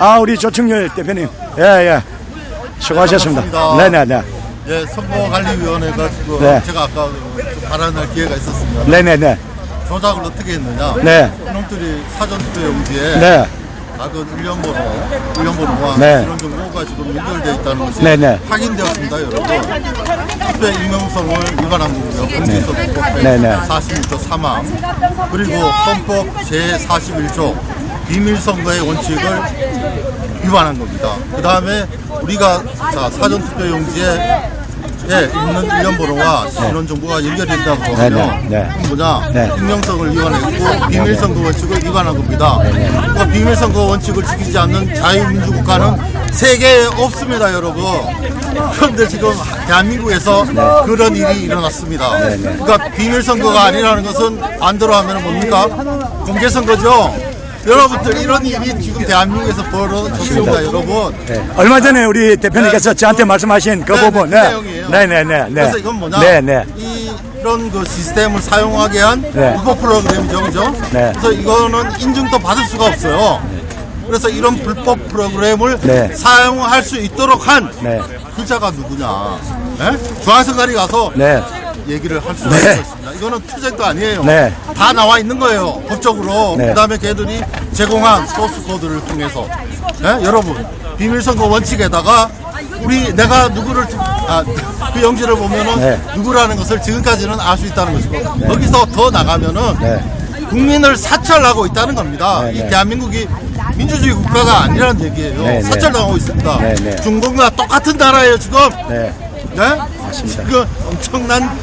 아, 우리 조충렬 대표님. 예, 예. 수고하셨습니다. 네네네. 예, 선거관리위원회가 지금 네. 제가 아까 좀 발언할 기회가 있었습니다. 네네네. 조작을 어떻게 했느냐? 네. 이놈들이 사전 투표 용지에 네. 작은 일련번호, 일련번호와 네. 이런 정보가 지금 연결되어 있다는 것이 네, 네. 확인되었습니다, 여러분. 투표 익명성을 위반한 거고요. 네, 네. 41조 3항 그리고 헌법 제41조 비밀선거의 원칙을 위반한 겁니다. 그 다음에 우리가 자 사전투표 용지에 예, 있는 일련번호와 신원 정보가 연결된다고 네, 하면 네. 그건 뭐냐 네. 익명성을 위반했고 비밀선거 원칙을 위반한 겁니다. 그러니까 비밀선거 원칙을 지키지 않는 자유민주국가는 세계에 없습니다, 여러분. 그런데 지금 대한민국에서 그런 일이 일어났습니다. 그러니까 비밀선거가 아니라는 것은 반대로 하면 뭡니까? 공개선거죠. 여러분들 이런 일이 지금 대한민국에서 벌어졌습니다, 여러분. 네. 얼마 전에 우리 대표님께서 네. 저한테 말씀하신 그 네, 부분. 네, 네. 내용이에요. 네네네. 네. 그래서 이건 뭐냐? 네네. 이런 그 시스템을 사용하게 한 네. 불법 프로그램이죠, 그죠? 네. 그래서 이거는 인증도 받을 수가 없어요. 그래서 이런 불법 프로그램을 네. 사용할 수 있도록 한 네. 그자가 누구냐? 네? 중앙선관위 가서 네. 얘기를 할 수가 네. 있습니다. 이거는 투쟁도 아니에요. 네. 다 나와 있는 거예요. 법적으로. 네. 그다음에 걔들이 제공한 소스 코드를 통해서. 네? 여러분 비밀 선거 원칙에다가 우리 내가 누구를 투- 아, 그 용지를 보면은 네. 누구라는 것을 지금까지는 알 수 있다는 것이고 거기서 더 나가면은 네. 국민을 사찰하고 있다는 겁니다. 네, 이 네. 대한민국이 민주주의 국가가 아니라는 얘기예요. 네, 네. 사찰당하고 있습니다. 네, 네. 중국과 똑같은 나라예요 지금. 네. 네? 맞습니다. 지금 엄청난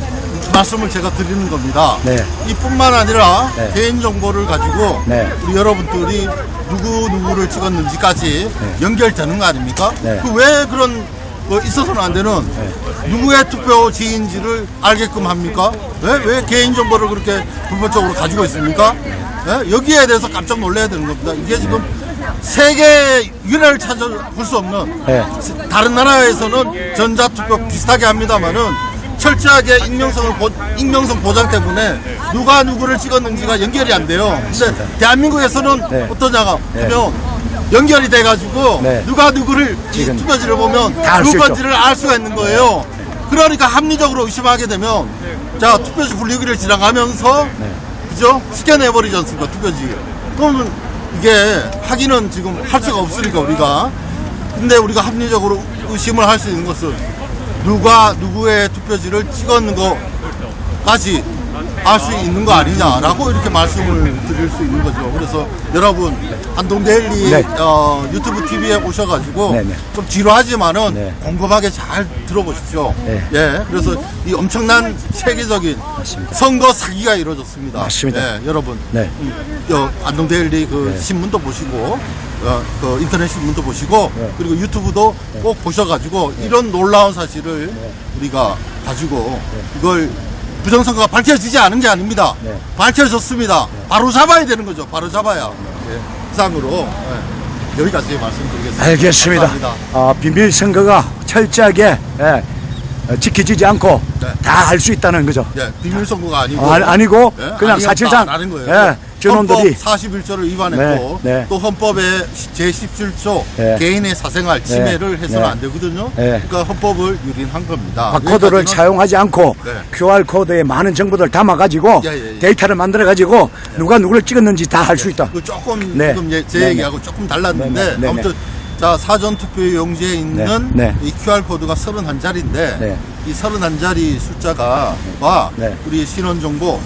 말씀을 제가 드리는 겁니다. 네. 이뿐만 아니라 네. 개인 정보를 가지고 네. 우리 여러분들이 누구 누구를 찍었는지까지 연결되는 거 아닙니까? 네. 그왜 그런 거 있어서는 안 되는 누구의 투표 지인지를 알게끔 합니까? 왜, 왜 개인 정보를 그렇게 불법적으로 가지고 있습니까? 네? 여기에 대해서 깜짝 놀라야 되는 겁니다. 이게 지금 세계 유례를 찾아볼 수 없는 네. 다른 나라에서는 전자투표 비슷하게 합니다만은 철저하게 익명성을 보, 익명성 보장 때문에 누가 누구를 찍었는지가 연결이 안 돼요. 근데 대한민국에서는 네. 어떠냐가 네. 하면 연결이 돼가지고 네. 누가 누구를 투표지를 보면. 누군지를 알 수가 있는 거예요. 그러니까 합리적으로 의심하게 되면 자 투표지 분류기를 지나가면서 네. 그죠? 스캔해버리지 않습니까 투표지. 그러면 이게 확인은 지금 할 수가 없으니까 우리가. 근데 우리가 합리적으로 의심을 할 수 있는 것은 누가 누구의 투표지를 찍었는 거까지 알 수 있는 거 아니냐라고 이렇게 말씀을 드릴 수 있는 거죠. 그래서 여러분 안동데일리 네. 어, 유튜브 TV에 오셔가지고 네, 네. 좀 지루하지만은 네. 꼼꼼하게 잘 들어보십시오. 네. 예, 그래서 이 엄청난 세계적인 맞습니다. 선거 사기가 이루어졌습니다. 맞습니다. 예, 여러분 네. 음, 여, 안동데일리 그 네. 신문도 보시고 어, 그 인터넷 신문도 보시고 네. 그리고 유튜브도 꼭 보셔가지고 이런 놀라운 사실을 우리가 가지고 이걸 부정선거가 밝혀지지 않은 게 아닙니다. 네. 밝혀졌습니다. 바로 잡아야 되는 거죠. 바로 잡아야. 예, 이상으로 예, 여기까지 말씀드리겠습니다. 알겠습니다. 감사합니다. 어, 비밀 선거가 철저하게 예, 어, 지켜지지 않고 네. 다할수 있다는 거죠. 예, 비밀 선거가 아니고 어, 아니- 아니고 예, 그냥 사실상 아니었다라는 거예요. 예, 저놈들이 헌법 41조를 위반했고 네, 네. 또 헌법의 제17조 네. 개인의 사생활 침해를 네, 해서는 네. 안 되거든요. 네. 그러니까 헌법을 유린한 겁니다. 바코드를 사용하지 않고 네. QR 코드에 많은 정보들을 담아가지고 예, 예, 예. 데이터를 만들어가지고 누가 누구를 찍었는지 다할수 있다. 그 조금 네. 지금 예, 제 네, 얘기하고 조금 달랐는데 네, 네, 네, 아무튼 자 사전 투표 용지에 있는 네, 네. 이 QR 코드가 31자리인데 네. 이 31자리 숫자가 와 네. 우리 신원 정보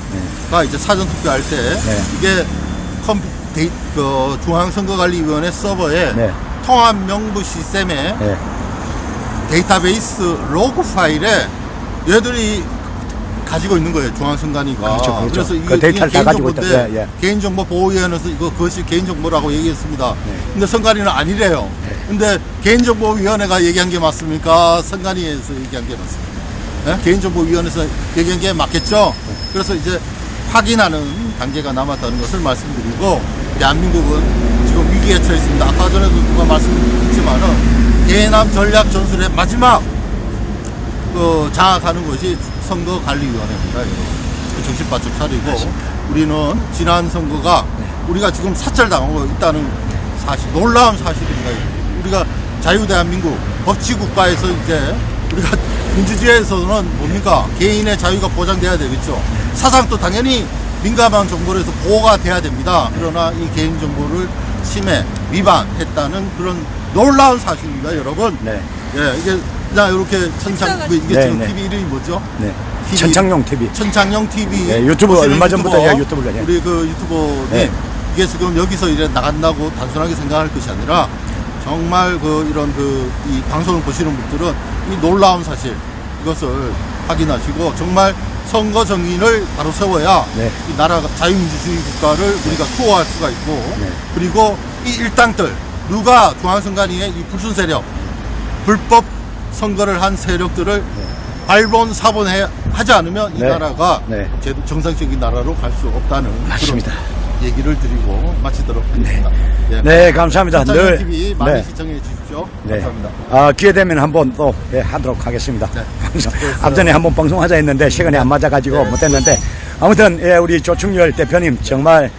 가 이제 사전 투표할 때 네. 이게 컴퓨터에, 그 중앙선거관리위원회 서버에 네. 통합 명부 시스템에 예. 데이터베이스 로그 파일에 얘들이 가지고 있는 거예요 중앙선관위가 그렇죠, 그렇죠. 그래서 그 데이터를 다 가지고 있다. 예, 예. 개인정보 보호위원회에서 이거 그것이 개인정보라고 얘기했습니다 네. 근데 선관위는 아니래요 근데 개인정보위원회가 얘기한 게 맞습니까 선관위에서 얘기한 게 맞습니까 예? 개인정보위원회에서 얘기한 게 맞겠죠 그래서 이제 확인하는 단계가 남았다는 것을 말씀드리고 대한민국은 지금 위기에 처해 있습니다 아까 전에도 누가 말씀드렸지만은 개남 전략 전술의 마지막 그 장악하는 것이 선거관리위원회입니다. 여러분. 그 정신 바짝 차리고 우리는 지난 선거가 우리가 지금 사찰당하고 있다는 사실 놀라운 사실입니다. 우리가 자유대한민국 법치국가에서 이제 우리가 민주주의에서는 뭡니까 개인의 자유가 보장돼야 되겠죠. 사상도 당연히 민감한 정보를 해서 보호가 돼야 됩니다. 그러나 이 개인 정보를 침해 위반했다는 그런 놀라운 사실입니다, 여러분. 네. 예, 이게 그냥 이렇게 천창 그 이게 네, 지금 네. TV 이름이 뭐죠? 네. TV. 천창용 TV. 천창영 TV 네, 유튜브 얼마 전부터 예, 유튜브를, 예. 우리 그 유튜버님 네. 이게 지금 여기서 이제 나간다고 단순하게 생각할 것이 아니라 정말 그 이런 그 이 방송을 보시는 분들은 이 놀라운 사실 이것을 확인하시고 정말 선거 정인을 바로 세워야 네. 이 나라가 자유민주주의 국가를 우리가 투어할 수가 있고 네. 그리고 이 일당들 누가 중앙선관위의 이 불순 세력 불법 선거를 한 세력들을 발본 사본해 하지 않으면 이 네. 나라가 네. 정상적인 나라로 갈 수 없다는 맞습니다. 얘기를 드리고 마치도록 하겠습니다. 예. 네, 감사합니다. 늘늘 TV 많이 네. 시청해 주십시오. 네. 감사합니다. 아, 기회 되면 한번 또 예, 하도록 하겠습니다. 네. 앞전에 한번 방송하자 했는데 시간이 안 맞아가지고 못했는데 아무튼 예, 우리 조충렬 대표님 정말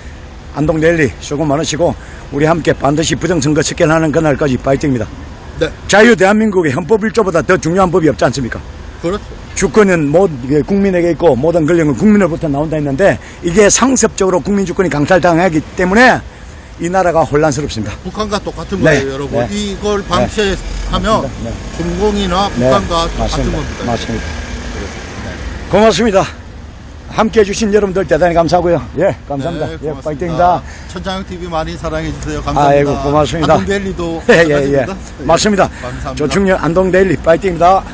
안동데일리 수고 많으시고 우리 함께 반드시 부정선거 척결하는 그날까지 파이팅입니다. 네, 자유 대한민국의 헌법 1조보다 더 중요한 법이 없지 않습니까? 그렇죠. 주권은 모, 이게 국민에게 있고 모든 권력은 국민으로부터 나온다 했는데 이게 상습적으로 국민 주권이 강탈당하기 때문에 이 나라가 혼란스럽습니다. 북한과 똑같은 네. 거예요, 여러분. 네. 이걸 방치하면 맞습니다. 네. 중공이나 북한과 똑같은. 겁니다. 맞습니다. 고맙습니다. 함께 해주신 여러분들 대단히 감사하고요. 예, 감사합니다. 네, 예. 파이팅입니다. 천장영 TV 많이 사랑해 주세요. 감사합니다. 아이고, 고맙습니다. 안동데일리도 예, 예, 예. 맞습니다. 감사합니다. 조충렬 안동데일리 파이팅입니다.